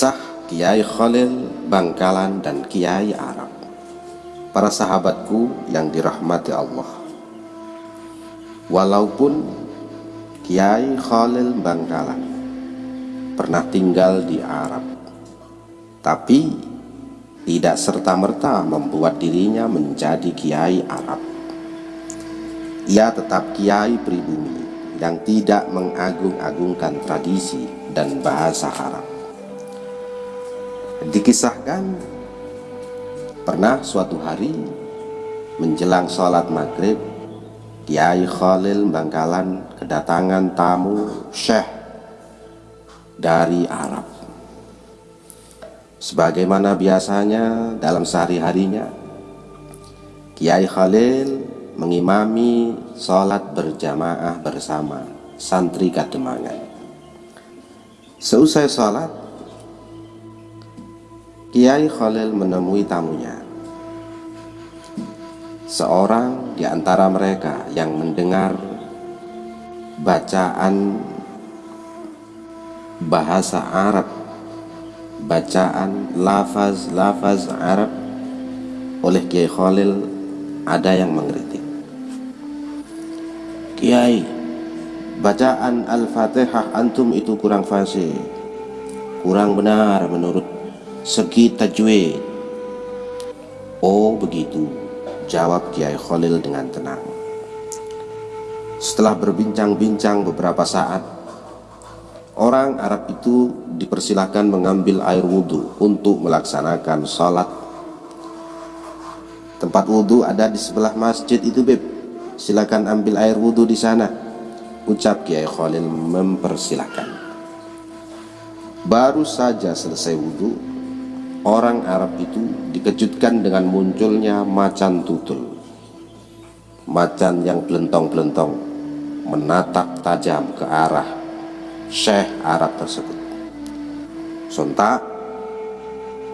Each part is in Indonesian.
Kisah Kiai Khalil Bangkalan dan Kiai Arab. Para sahabatku yang dirahmati Allah. Walaupun Kiai Khalil Bangkalan pernah tinggal di Arab Tapi tidak serta-merta membuat dirinya menjadi Kiai Arab. Ia tetap Kiai pribumi yang tidak mengagung-agungkan tradisi dan bahasa Arab Dikisahkan pernah suatu hari menjelang sholat maghrib Kiai Khalil Bangkalan kedatangan tamu syekh dari Arab. Sebagaimana biasanya dalam sehari-harinya Kiai Khalil mengimami sholat berjamaah bersama santri Kademangan. Seusai sholat Kiai Khalil menemui tamunya. Seorang di antara mereka yang mendengar bacaan bahasa Arab, bacaan lafaz-lafaz Arab oleh Kiai Khalil ada yang mengkritik. Kiai, bacaan Al-Fatihah antum itu kurang fasih, kurang benar menurut segi tajwid Oh begitu jawab Kiai Khalil dengan tenang. Setelah berbincang-bincang beberapa saat orang Arab itu dipersilahkan mengambil air wudhu untuk melaksanakan sholat tempat wudhu ada di sebelah masjid itu beb silakan ambil air wudhu di sana ucap Kiai Khalil mempersilahkan. Baru saja selesai wudhu Orang Arab itu dikejutkan dengan munculnya macan tutul. Macan yang belentong-belentong Menatap tajam ke arah Syekh Arab tersebut. Sontak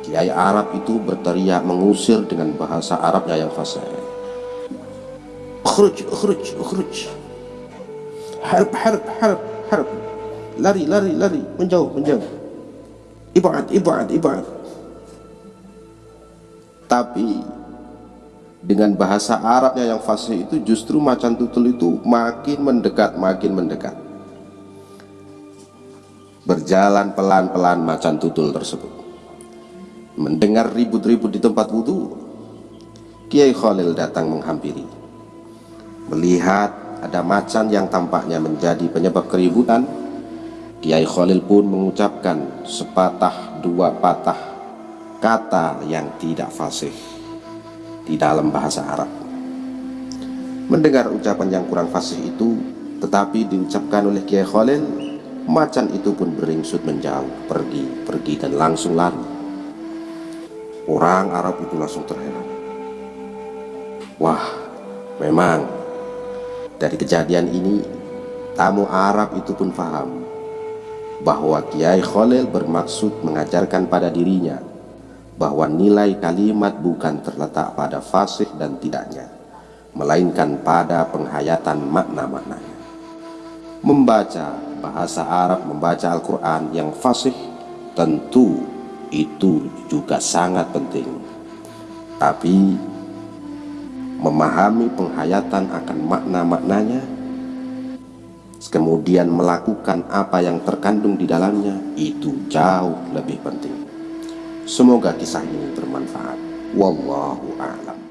Kiai Arab itu berteriak mengusir dengan bahasa Arabnya yang fasih. Ukhruj, ukhruj, ukhruj. Harb, harb, harb, harb. Lari, lari, lari, menjauh, menjauh. Ibad, ibad, ibad tapi dengan bahasa Arabnya yang fasih itu justru macan tutul itu makin mendekat, makin mendekat. Berjalan pelan-pelan macan tutul tersebut. Mendengar ribut-ribut di tempat wudhu, Kiai Khalil datang menghampiri. Melihat ada macan yang tampaknya menjadi penyebab keributan, Kiai Khalil pun mengucapkan sepatah dua patah kata yang tidak fasih di dalam bahasa Arab. Mendengar ucapan yang kurang fasih itu, tetapi diucapkan oleh Kiai Khalil, macan itu pun beringsut menjauh, pergi, pergi dan langsung lari. Orang Arab itu langsung terheran. Wah, memang dari kejadian ini, tamu Arab itu pun paham bahwa Kiai Khalil bermaksud mengajarkan pada dirinya bahwa nilai kalimat bukan terletak pada fasih dan tidaknya, melainkan pada penghayatan makna-maknanya. Membaca bahasa Arab, membaca Al-Quran yang fasih tentu itu juga sangat penting. Tapi memahami penghayatan akan makna-maknanya, kemudian melakukan apa yang terkandung di dalamnya, itu jauh lebih penting. Semoga kisah ini bermanfaat. Wallahu a'lam.